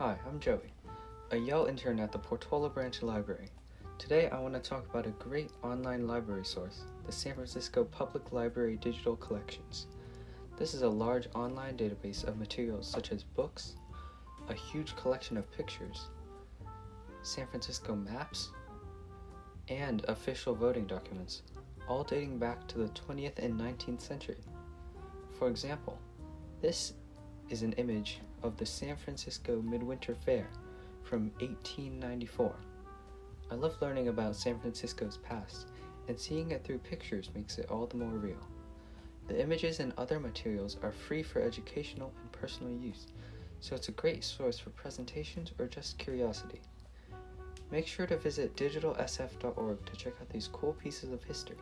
Hi, I'm Joey, a Yale intern at the Portola Branch Library. Today I want to talk about a great online library source, the San Francisco Public Library Digital Collections. This is a large online database of materials such as books, a huge collection of pictures, San Francisco maps, and official voting documents, all dating back to the 20th and 19th century. For example, this is an image of the San Francisco Midwinter Fair from 1894. I love learning about San Francisco's past, and seeing it through pictures makes it all the more real. The images and other materials are free for educational and personal use, so it's a great source for presentations or just curiosity. Make sure to visit digitalsf.org to check out these cool pieces of history.